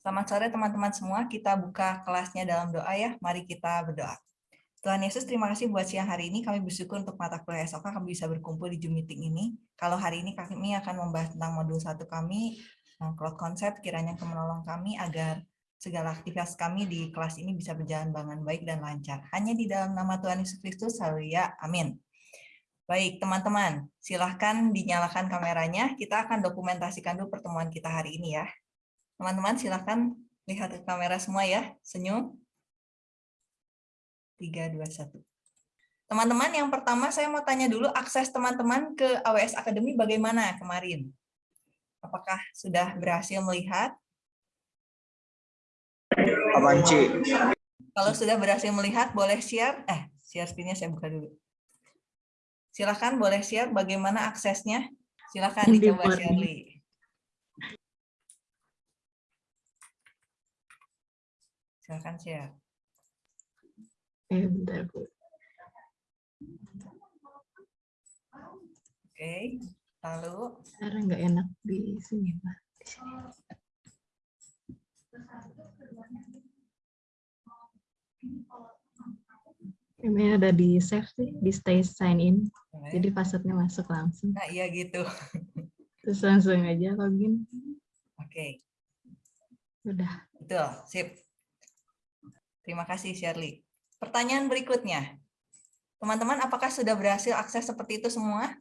Selamat sore teman-teman semua. Kita buka kelasnya dalam doa ya. Mari kita berdoa. Tuhan Yesus, terima kasih buat siang hari ini. Kami bersyukur untuk mata kuliah esok kami bisa berkumpul di Zoom meeting ini. Kalau hari ini kami akan membahas tentang modul satu kami, cloud concept, kiranya menolong kami agar segala aktivitas kami di kelas ini bisa berjalan dengan baik dan lancar. Hanya di dalam nama Tuhan Yesus Kristus, haleluya, amin. Baik, teman-teman, silahkan dinyalakan kameranya. Kita akan dokumentasikan dulu pertemuan kita hari ini ya. Teman-teman silahkan lihat ke kamera semua ya, senyum. 3, 2, 1. Teman-teman, yang pertama saya mau tanya dulu akses teman-teman ke AWS Academy bagaimana kemarin? Apakah sudah berhasil melihat? Aman, Kalau sudah berhasil melihat, boleh share. Eh, share screen saya buka dulu. Silahkan boleh share bagaimana aksesnya. Silahkan dicoba Shirley. Silahkan share. Eh, bentar, Bu. Oke, lalu? Sekarang nggak enak di sini, Pak. Ini ada di save sih, di stay sign in. Jadi passwordnya masuk langsung. Nah, iya gitu. Terus langsung aja login. Oke. Udah. Betul, sip. Terima kasih Shirley. Pertanyaan berikutnya. Teman-teman, apakah sudah berhasil akses seperti itu semua?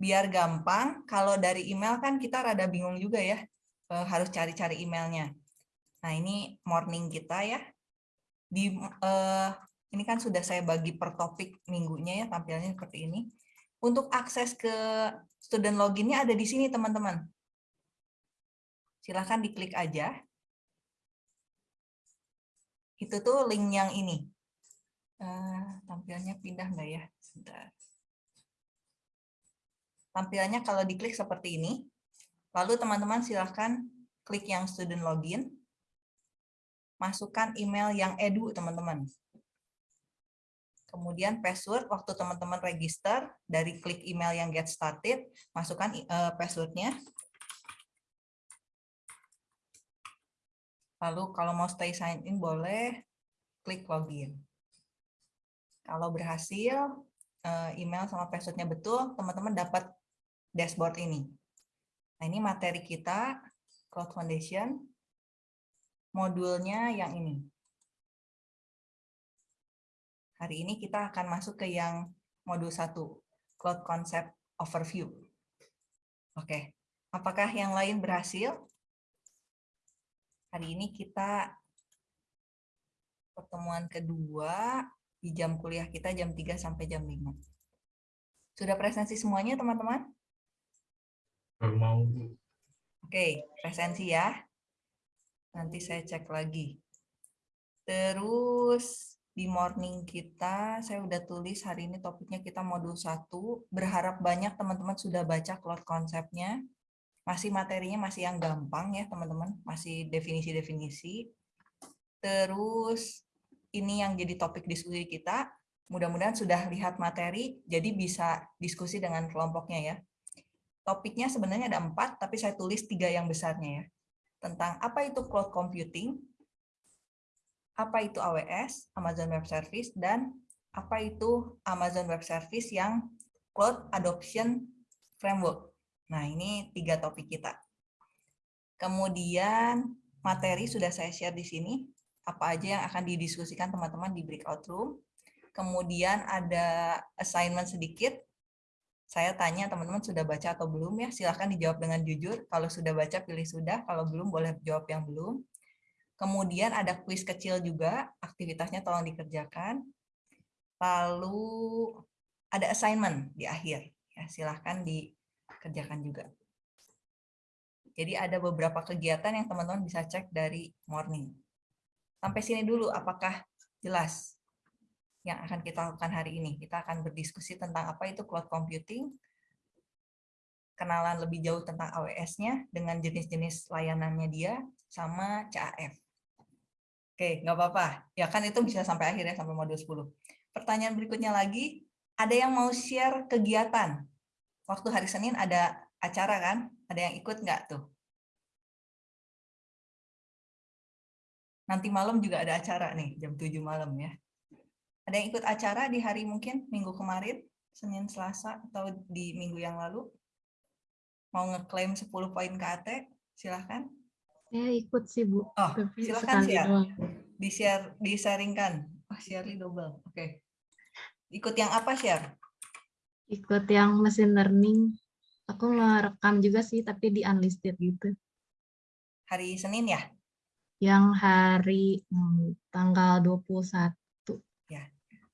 Biar gampang, kalau dari email kan kita rada bingung juga ya, e, harus cari-cari emailnya. Nah, ini morning kita ya. Di eh, ini kan sudah saya bagi per topik minggunya ya, tampilnya seperti ini. Untuk akses ke student loginnya ada di sini, teman-teman. Silahkan diklik aja itu tuh link yang ini. Uh, tampilnya pindah nggak ya? Sebentar. Tampilannya kalau diklik seperti ini, lalu teman-teman silahkan klik yang student login, masukkan email yang edu teman-teman. Kemudian password, waktu teman-teman register, dari klik email yang get started, masukkan uh, passwordnya. Lalu kalau mau stay sign in boleh klik login. Kalau berhasil eh, email sama passwordnya betul, teman-teman dapat dashboard ini. Nah ini materi kita, Cloud Foundation, modulnya yang ini. Hari ini kita akan masuk ke yang modul 1, Cloud Concept Overview. Oke, apakah yang lain berhasil? Hari ini kita pertemuan kedua di jam kuliah kita jam 3 sampai jam 5. Sudah presensi semuanya, teman-teman? Mau. Oke, presensi ya. Nanti saya cek lagi. Terus di morning kita, saya udah tulis hari ini topiknya kita modul 1. Berharap banyak teman-teman sudah baca cloud konsepnya masih materinya masih yang gampang ya teman-teman, masih definisi-definisi. Terus ini yang jadi topik diskusi kita, mudah-mudahan sudah lihat materi, jadi bisa diskusi dengan kelompoknya ya. Topiknya sebenarnya ada empat, tapi saya tulis tiga yang besarnya ya. Tentang apa itu cloud computing, apa itu AWS, Amazon Web Service, dan apa itu Amazon Web Service yang Cloud Adoption Framework. Nah, ini tiga topik kita. Kemudian materi sudah saya share di sini, apa aja yang akan didiskusikan teman-teman di breakout room. Kemudian ada assignment sedikit. Saya tanya teman-teman sudah baca atau belum ya, silahkan dijawab dengan jujur. Kalau sudah baca, pilih sudah. Kalau belum, boleh jawab yang belum. Kemudian ada quiz kecil juga, aktivitasnya tolong dikerjakan. Lalu ada assignment di akhir. Ya, silahkan di kerjakan juga. Jadi ada beberapa kegiatan yang teman-teman bisa cek dari morning. Sampai sini dulu, apakah jelas yang akan kita lakukan hari ini? Kita akan berdiskusi tentang apa itu cloud computing, kenalan lebih jauh tentang AWS-nya dengan jenis-jenis layanannya dia, sama CAF. Oke, nggak apa-apa. Ya kan itu bisa sampai akhirnya sampai modul 10. Pertanyaan berikutnya lagi, ada yang mau share kegiatan waktu hari Senin ada acara kan? Ada yang ikut nggak tuh? Nanti malam juga ada acara nih, jam 7 malam ya. Ada yang ikut acara di hari mungkin minggu kemarin, Senin, Selasa, atau di minggu yang lalu? Mau ngeklaim 10 poin KAT? Silahkan. Saya ikut sih Bu. Oh, Tapi sekali share. doang. Di-share, di-sharingkan. Oh, share double. Oke. Ikut yang apa share? Ikut yang mesin learning. Aku ngerekam juga sih, tapi di unlisted gitu. Hari Senin ya? Yang hari hmm, tanggal 21.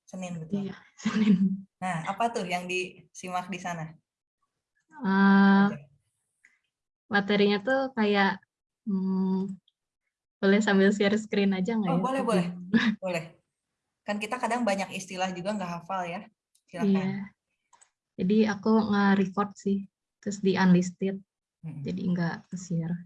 Senin betul. Iya, Senin. Nah, apa tuh yang disimak di sana? Eh, materinya tuh kayak hmm, boleh sambil share screen aja nggak Oh, ya? boleh, boleh. Boleh. Kan kita kadang banyak istilah juga nggak hafal ya. Silakan. Iya. Jadi aku nge-record sih, terus di unlisted, jadi nggak share.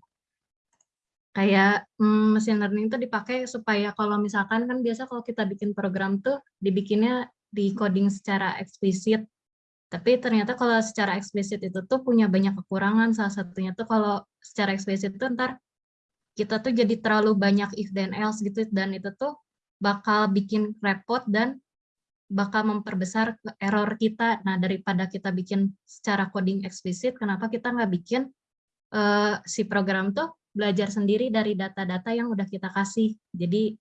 Kayak mm, machine learning itu dipakai supaya kalau misalkan kan biasa kalau kita bikin program tuh dibikinnya di coding secara eksplisit. Tapi ternyata kalau secara eksplisit itu tuh punya banyak kekurangan. Salah satunya tuh kalau secara eksplisit tuh ntar kita tuh jadi terlalu banyak if then else gitu dan itu tuh bakal bikin repot dan bakal memperbesar error kita. Nah, daripada kita bikin secara coding eksplisit, kenapa kita nggak bikin eh, si program tuh belajar sendiri dari data-data yang udah kita kasih. Jadi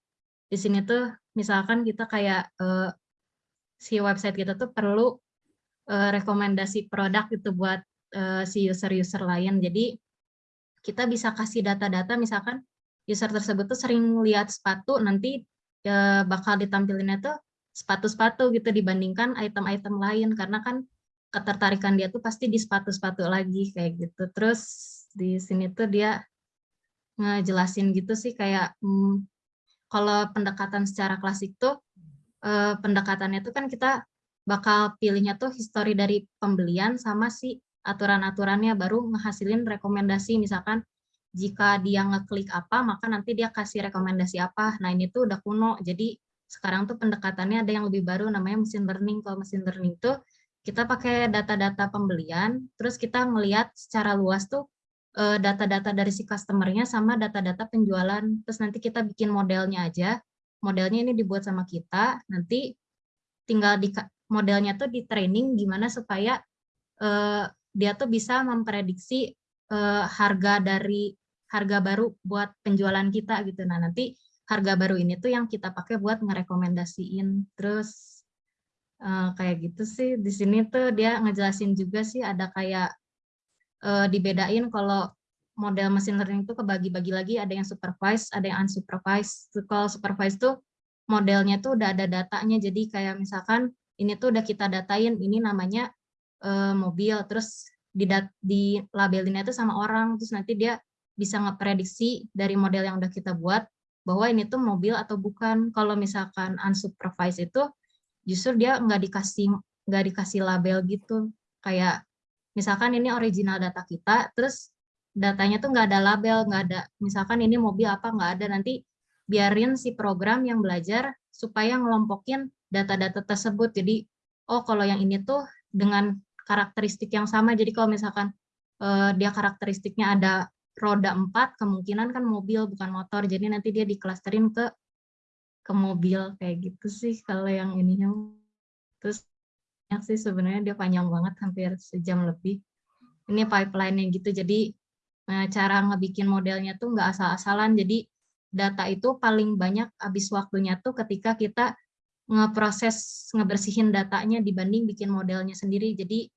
di sini tuh misalkan kita kayak eh, si website kita tuh perlu eh, rekomendasi produk gitu buat eh, si user-user lain. Jadi kita bisa kasih data-data misalkan user tersebut tuh sering lihat sepatu nanti eh, bakal ditampilinnya tuh sepatu-sepatu gitu dibandingkan item-item lain karena kan ketertarikan dia tuh pasti di sepatu-sepatu lagi kayak gitu. Terus di sini tuh dia ngejelasin gitu sih kayak hmm, kalau pendekatan secara klasik tuh eh, pendekatannya tuh kan kita bakal pilihnya tuh histori dari pembelian sama si aturan-aturannya baru ngehasilin rekomendasi misalkan jika dia ngeklik apa maka nanti dia kasih rekomendasi apa. Nah ini tuh udah kuno jadi sekarang tuh pendekatannya ada yang lebih baru namanya machine learning. Kalau machine learning tuh kita pakai data-data pembelian, terus kita ngelihat secara luas tuh eh, data-data dari si customernya sama data-data penjualan. Terus nanti kita bikin modelnya aja. Modelnya ini dibuat sama kita, nanti tinggal di modelnya tuh di training gimana supaya eh, dia tuh bisa memprediksi eh, harga dari harga baru buat penjualan kita gitu. Nah nanti harga baru ini tuh yang kita pakai buat ngerekomendasiin. Terus eh, kayak gitu sih. Di sini tuh dia ngejelasin juga sih ada kayak eh, dibedain kalau model machine learning itu kebagi-bagi lagi ada yang supervised, ada yang unsupervised. Tuh, Kalau supervised tuh modelnya tuh udah ada datanya. Jadi kayak misalkan ini tuh udah kita datain, ini namanya eh, mobil, terus di, di labelinnya itu sama orang, terus nanti dia bisa ngeprediksi dari model yang udah kita buat bahwa ini tuh mobil atau bukan. Kalau misalkan unsupervised itu justru dia nggak dikasih nggak dikasih label gitu. Kayak misalkan ini original data kita, terus datanya tuh nggak ada label, nggak ada misalkan ini mobil apa nggak ada nanti biarin si program yang belajar supaya ngelompokin data-data tersebut. Jadi oh kalau yang ini tuh dengan karakteristik yang sama. Jadi kalau misalkan eh, dia karakteristiknya ada roda empat kemungkinan kan mobil bukan motor. Jadi nanti dia diklasterin ke ke mobil. Kayak gitu sih kalau yang ininya. Terus banyak sih sebenarnya dia panjang banget hampir sejam lebih. Ini pipeline-nya gitu. Jadi nah, cara ngebikin modelnya tuh nggak asal-asalan. Jadi data itu paling banyak habis waktunya tuh ketika kita ngeproses ngebersihin datanya dibanding bikin modelnya sendiri. Jadi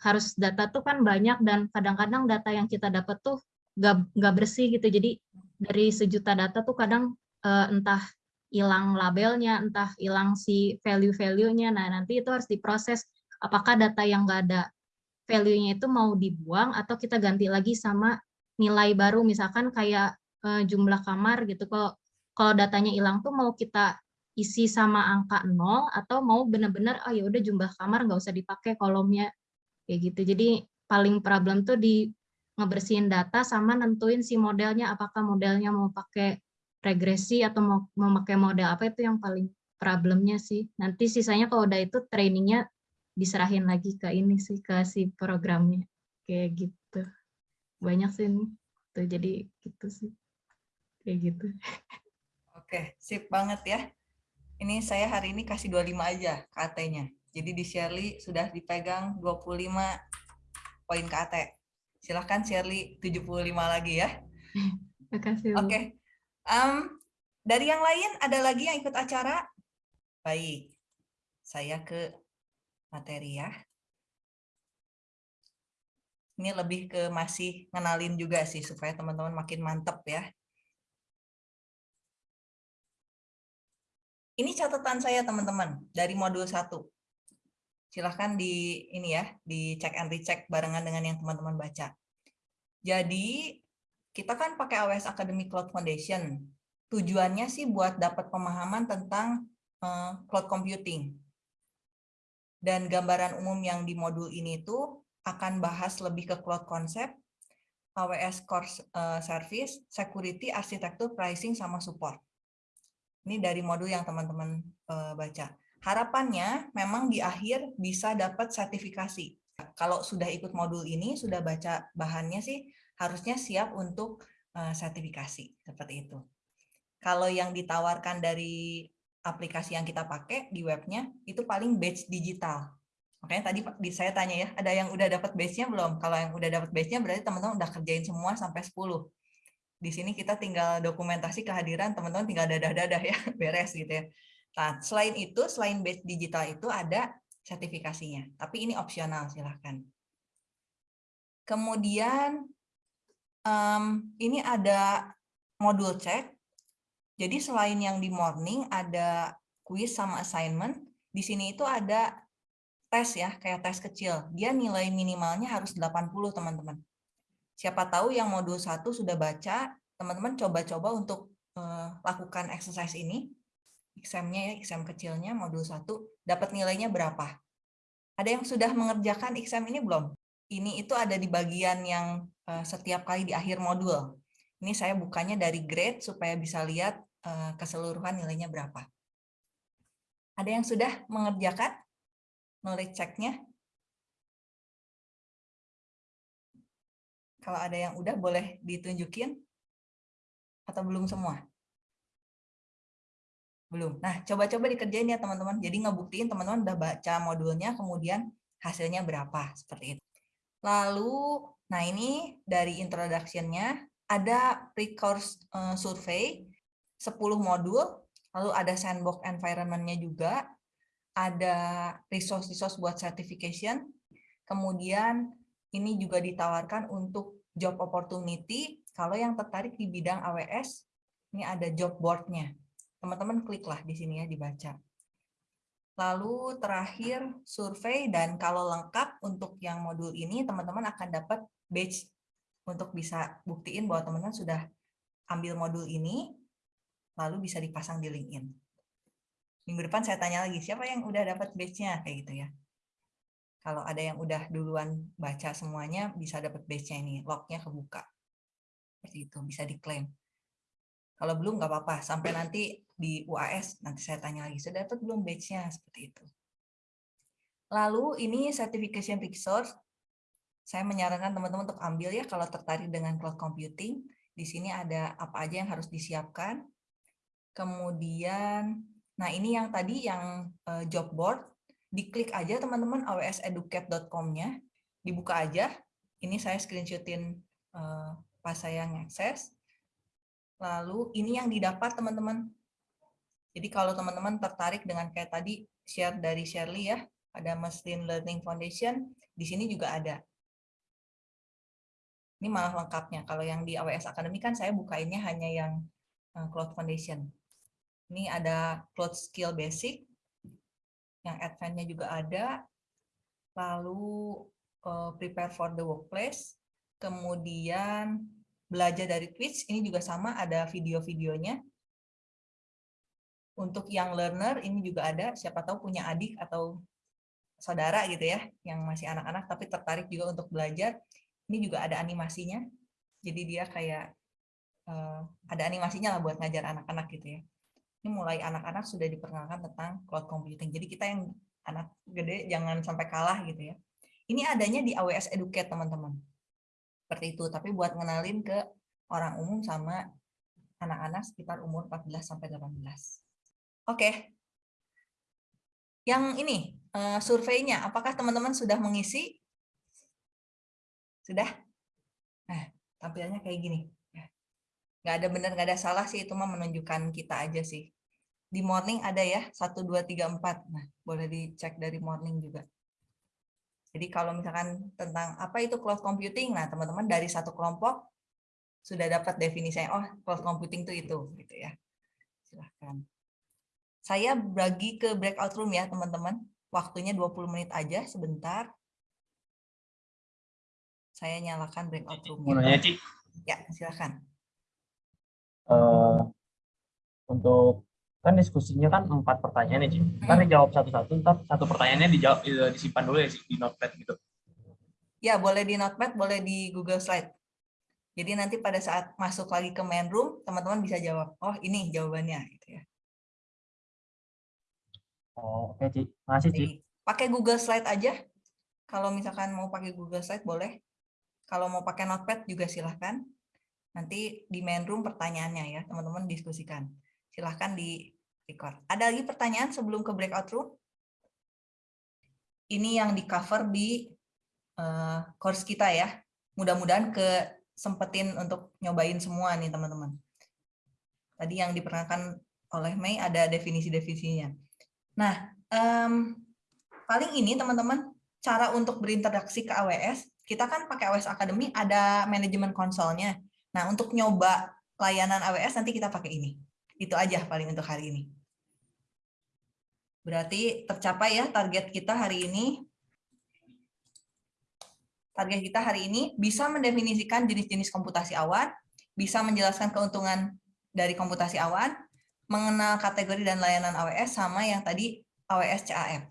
harus data tuh kan banyak dan kadang-kadang data yang kita dapat tuh nggak bersih gitu. Jadi dari sejuta data tuh kadang uh, entah hilang labelnya entah hilang si value value-nya nah nanti itu harus diproses apakah data yang nggak ada value-nya itu mau dibuang atau kita ganti lagi sama nilai baru. Misalkan kayak uh, jumlah kamar gitu. Kalau kalau datanya hilang tuh mau kita isi sama angka nol atau mau benar-benar oh ya udah jumlah kamar nggak usah dipakai kolomnya. Kayak gitu. Jadi paling problem tuh di ngebersihin data sama nentuin si modelnya apakah modelnya mau pakai regresi atau mau memakai model apa itu yang paling problemnya sih nanti sisanya kalau udah itu trainingnya diserahin lagi ke ini sih ke si programnya kayak gitu banyak sih ini tuh jadi gitu sih kayak gitu Oke, sip banget ya. Ini saya hari ini kasih 25 aja KT-nya. Jadi di Shirley sudah dipegang 25 poin KT. Silahkan Shirley 75 lagi ya. Makasih. Bu. Oke. Em, dari yang lain ada lagi yang ikut acara? Baik. Saya ke materi ya. Ini lebih ke masih ngenalin juga sih supaya teman-teman makin mantep ya. Ini catatan saya teman-teman dari modul 1. Silahkan di ini ya, di cek and recheck barengan dengan yang teman-teman baca. Jadi kita kan pakai AWS Academy Cloud Foundation. Tujuannya sih buat dapat pemahaman tentang eh, cloud computing. Dan gambaran umum yang di modul ini tuh akan bahas lebih ke cloud concept, AWS Core eh, Service, security, arsitektur, pricing, sama support. Ini dari modul yang teman-teman eh, baca. Harapannya memang di akhir bisa dapat sertifikasi. Kalau sudah ikut modul ini, sudah baca bahannya sih, harusnya siap untuk eh, sertifikasi. Seperti itu. Kalau yang ditawarkan dari aplikasi yang kita pakai di webnya, itu paling badge digital. Makanya tadi di- saya tanya ya, ada yang udah dapat badge-nya belum? Kalau yang udah dapat badge-nya berarti teman-teman udah kerjain semua sampai 10. Di sini kita tinggal dokumentasi kehadiran, teman-teman tinggal dadah-dadah ya, beres gitu ya. Nah, selain itu, selain badge digital itu ada sertifikasinya. Tapi ini opsional, silahkan. Kemudian, em, ini ada modul cek. Jadi selain yang di morning, ada quiz sama assignment. Di sini itu ada tes ya, kayak tes kecil. Dia nilai minimalnya harus 80, teman-teman. Siapa tahu yang modul 1 sudah baca, teman-teman coba-coba untuk eh, lakukan exercise ini. Exam-nya ya, exam kecilnya modul 1, dapat nilainya berapa? Ada yang sudah mengerjakan exam ini belum? Ini itu ada di bagian yang eh, setiap kali di akhir modul. Ini saya bukanya dari grade supaya bisa lihat eh, keseluruhan nilainya berapa. Ada yang sudah mengerjakan? knowledge check-nya. Kalau ada yang udah boleh ditunjukin atau belum semua? Belum. Nah, coba-coba dikerjain ya teman-teman. Jadi ngebuktiin teman-teman udah baca modulnya, kemudian hasilnya berapa, seperti itu. Lalu, nah ini dari introduction-nya, ada pre-course eh, survey, 10 modul, lalu ada sandbox environment-nya juga, ada resource-resource buat certification. Kemudian ini juga ditawarkan untuk job opportunity. Kalau yang tertarik di bidang AWS, ini ada job board-nya. Teman-teman kliklah di sini ya dibaca. Lalu terakhir survei dan kalau lengkap untuk yang modul ini teman-teman akan dapat badge untuk bisa buktiin bahwa teman-teman sudah ambil modul ini lalu bisa dipasang di LinkedIn minggu depan saya tanya lagi siapa yang udah dapat badge-nya kayak gitu ya. Kalau ada yang udah duluan baca semuanya bisa dapat badge-nya ini, log-nya kebuka. Seperti itu, bisa diklaim. Kalau belum nggak apa-apa, sampai nanti di UAS nanti saya tanya lagi, sudah dapat belum badge-nya seperti itu. Lalu ini certification resource, saya menyarankan teman-teman untuk ambil ya kalau tertarik dengan cloud computing. Di sini ada apa aja yang harus disiapkan. Kemudian Nah, ini yang tadi yang uh, job board, diklik aja teman-teman awseducate.com-nya, dibuka aja. Ini saya screenshotin uh, pas saya ngakses. Lalu ini yang didapat teman-teman. Jadi kalau teman-teman tertarik dengan kayak tadi share dari Shirley ya, ada Machine Learning Foundation, di sini juga ada. Ini malah lengkapnya. Kalau yang di AWS Academy kan saya bukainnya hanya yang uh, Cloud Foundation. Ini ada cloud skill basic, yang advance-nya juga ada. Lalu uh, prepare for the workplace. Kemudian belajar dari Twitch, ini juga sama, ada video-videonya. Untuk yang learner, ini juga ada, siapa tahu punya adik atau saudara gitu ya, yang masih anak-anak tapi tertarik juga untuk belajar. Ini juga ada animasinya, jadi dia kayak uh, ada animasinya lah buat ngajar anak-anak gitu ya ini mulai anak-anak sudah diperkenalkan tentang cloud computing. Jadi kita yang anak gede jangan sampai kalah gitu ya. Ini adanya di AWS Educate teman-teman. Seperti itu, tapi buat ngenalin ke orang umum sama anak-anak sekitar umur 14 sampai 18. Oke. Yang ini eh, surveinya, apakah teman-teman sudah mengisi? Sudah? Nah, tampilannya kayak gini. Ya. Nggak ada benar, nggak ada salah sih, itu mah menunjukkan kita aja sih. Di morning ada ya, 1, 2, 3, 4. Nah, boleh dicek dari morning juga. Jadi kalau misalkan tentang apa itu cloud computing, nah teman-teman dari satu kelompok sudah dapat definisinya, oh cloud computing itu itu, gitu ya. Silahkan. Saya bagi ke breakout room ya teman-teman. Waktunya 20 menit aja, sebentar. Saya nyalakan breakout room. Mau nanya, Ci, Ya, silahkan. eh, untuk kan diskusinya kan empat pertanyaan ya, Ci. Kan dijawab satu-satu, ntar satu pertanyaannya dijawab eh, disimpan dulu ya Ci, di notepad gitu. Ya, boleh di notepad, boleh di Google Slide. Jadi nanti pada saat masuk lagi ke main room, teman-teman bisa jawab, oh ini jawabannya. Gitu ya. Oh, oke, Ci. Makasih, Ci. Jadi, pakai Google Slide aja. Kalau misalkan mau pakai Google Slide, boleh. Kalau mau pakai notepad juga silahkan. Nanti di main room pertanyaannya ya, teman-teman diskusikan. Silahkan di record. Ada lagi pertanyaan sebelum ke breakout room? Ini yang di cover di eh, course kita ya. Mudah-mudahan ke sempetin untuk nyobain semua nih teman-teman. Tadi yang diperkenalkan oleh Mei ada definisi-definisinya. Nah, em, paling ini teman-teman cara untuk berinteraksi ke AWS. Kita kan pakai AWS Academy ada manajemen konsolnya. Nah, untuk nyoba layanan AWS nanti kita pakai ini. Itu aja paling untuk hari ini. Berarti tercapai ya target kita hari ini. Target kita hari ini bisa mendefinisikan jenis-jenis komputasi awan, bisa menjelaskan keuntungan dari komputasi awan, mengenal kategori dan layanan AWS sama yang tadi AWS CAF.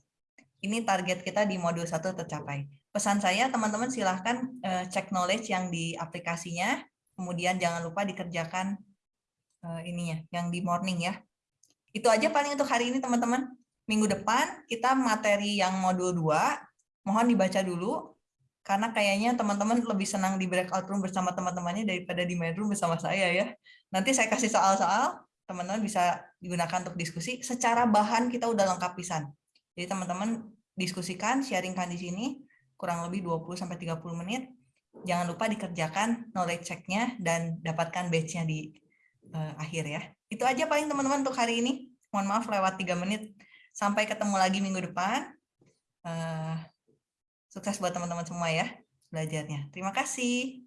Ini target kita di modul 1 tercapai. Pesan saya teman-teman silahkan eh, cek knowledge yang di aplikasinya, kemudian jangan lupa dikerjakan eh, ininya, yang di morning ya. Itu aja paling untuk hari ini teman-teman. Minggu depan kita materi yang modul 2, mohon dibaca dulu, karena kayaknya teman-teman lebih senang di breakout room bersama teman-temannya daripada di main room bersama saya ya. Nanti saya kasih soal-soal, teman-teman bisa digunakan untuk diskusi. Secara bahan kita udah lengkap pisan. Jadi teman-teman diskusikan, sharingkan di sini, kurang lebih 20-30 menit. Jangan lupa dikerjakan knowledge check-nya dan dapatkan badge-nya di eh, akhir ya. Itu aja paling teman-teman untuk hari ini. Mohon maaf lewat 3 menit. Sampai ketemu lagi minggu depan. Eh, sukses buat teman-teman semua ya belajarnya. Terima kasih.